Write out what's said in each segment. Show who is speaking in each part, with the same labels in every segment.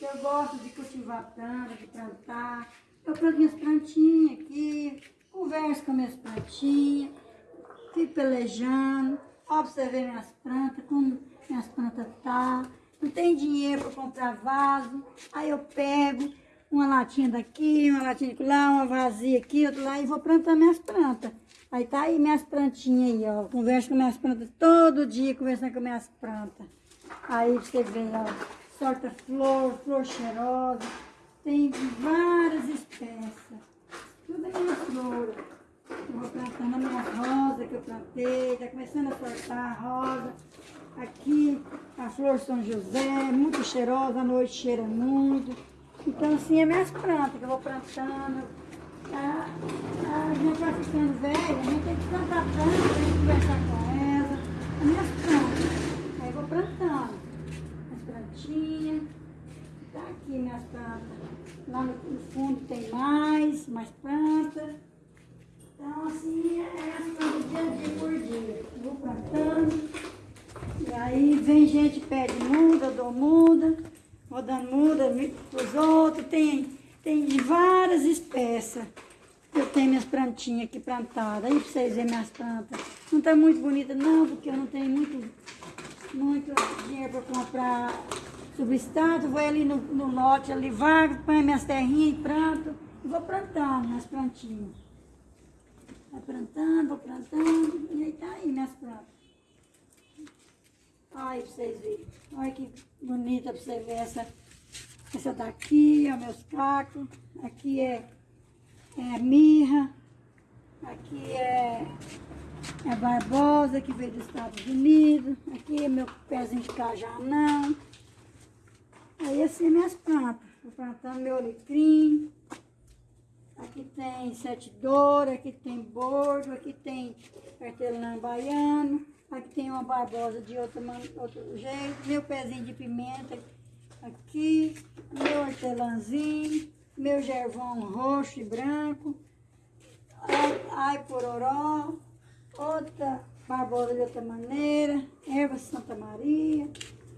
Speaker 1: Eu gosto de cultivar planta, de plantar. Eu planto minhas plantinhas aqui, converso com minhas plantinhas, fico pelejando, observei minhas plantas, como minhas plantas tá. Não tem dinheiro para comprar vaso, aí eu pego uma latinha daqui, uma latinha de lá, uma vazia aqui, outra lá, e vou plantando minhas plantas. Aí tá aí minhas plantinhas aí, ó. Converso com minhas plantas todo dia, conversando com minhas plantas. Aí você vê, ó, sorta flor, flor cheirosa. Tem várias espécies. Tudo é minha flor. Eu vou plantando a minha rosa que eu plantei, tá começando a sortar a rosa. Aqui a flor São José, muito cheirosa, à noite cheira muito. Então assim é minhas plantas que eu vou plantando. A, a gente vai ficando velha, a gente tem que plantar planta, tem que conversar com ela. As minhas plantas. Aí eu vou plantando. As plantinhas. Tá aqui minhas plantas. Lá no, fundo tem mais, mais plantas. Então assim é as plantas dia a dia por dia. Vou plantando. E aí vem gente, pede muda, dou muda, vou dando muda os outros, tem, tem de várias espécies. Eu tenho minhas plantinhas aqui plantadas, aí para vocês verem minhas plantas. Não está muito bonita não, porque eu não tenho muito, muito para comprar substrato. Vou ali no, no lote, ali vago, põe minhas terrinhas e planto. E vou plantando minhas plantinhas. Vai plantando, vou plantando, e aí tá aí minhas plantas. Olha pra vocês verem. Olha que bonita pra você ver essa. Essa daqui, ó, meus cacos. Aqui é, é mirra. Aqui é, é barbosa, que veio dos Estados Unidos. Aqui é meu pezinho de cajanão. Aí assim minhas plantas. Vou plantando meu alecrim. Aqui tem sete douro, aqui tem bordo, aqui tem hortelã baiano. Aqui tem uma barbosa de outro, outro jeito. Meu pezinho de pimenta aqui. Meu hortelãzinho. Meu gervão roxo e branco. Ai, ai pororó. Outra barbosa de outra maneira. Erva Santa Maria.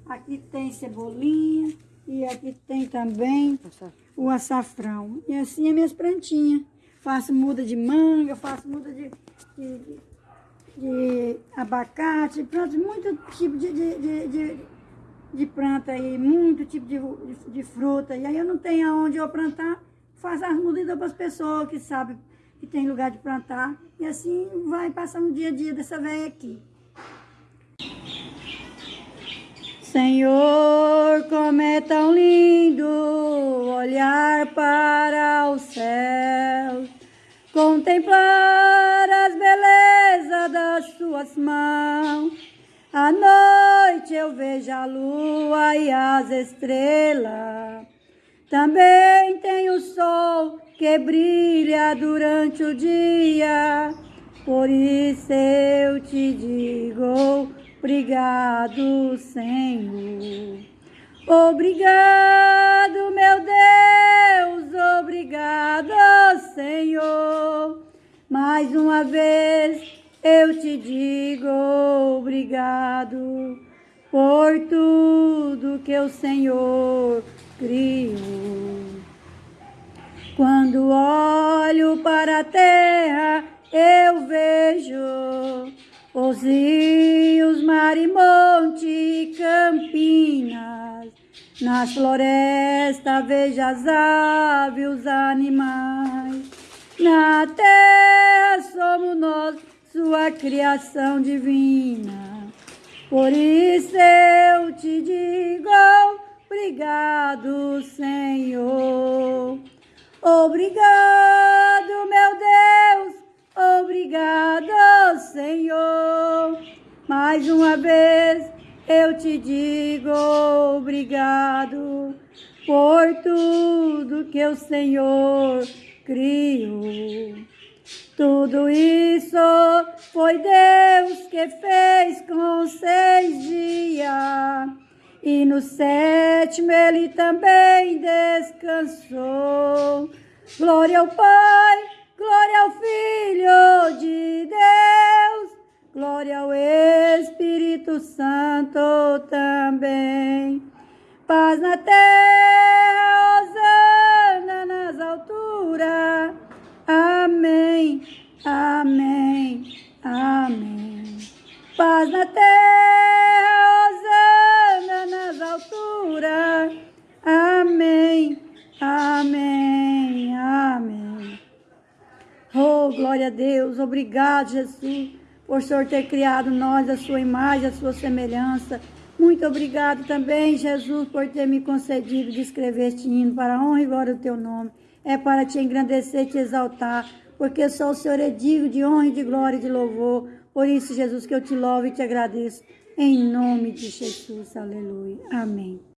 Speaker 1: Aqui tem cebolinha. E aqui tem também o açafrão. E assim é minhas plantinhas. Faço muda de manga, faço muda de, de de abacate, plantas, muito tipo de, de, de, de, de planta aí, muito tipo de, de, de, fruta. E aí eu não tenho aonde eu plantar, faço as mudas para as pessoas que sabem que tem lugar de plantar. E assim vai passando o dia a dia dessa velha aqui. Senhor, como é tão lindo olhar para o céu, contemplar as belezas das suas mãos. À noite eu vejo a lua e as estrelas. Também tem o sol que brilha durante o dia. Por isso eu te digo Obrigado, Senhor. Obrigado, meu Deus, obrigado, Senhor. Mais uma vez eu te digo obrigado por tudo que o Senhor criou. Quando olho para a terra, eu vejo os rios, mar e monte, campinas, nas florestas veja as aves, os animais. Na terra somos nós, sua criação divina. Por isso eu te digo, obrigado, Senhor. Obrigado, meu Deus, Obrigado, Senhor. Mais uma vez eu te digo obrigado por tudo que o Senhor criou. Tudo isso foi Deus que fez com seis dias. E no sétimo ele também descansou. Glória ao Pai, Glória ao Filho de Deus, glória ao Espírito Santo também. Paz na terra, glória a Deus. Obrigado, Jesus, por o Senhor ter criado nós a sua imagem, a sua semelhança. Muito obrigado também, Jesus, por ter me concedido de escrever este hino para a honra e glória do teu nome. É para te engrandecer te exaltar, porque só o Senhor é digno de honra e de glória e de louvor. Por isso, Jesus, que eu te louvo e te agradeço. Em nome de Jesus. Aleluia. Amém.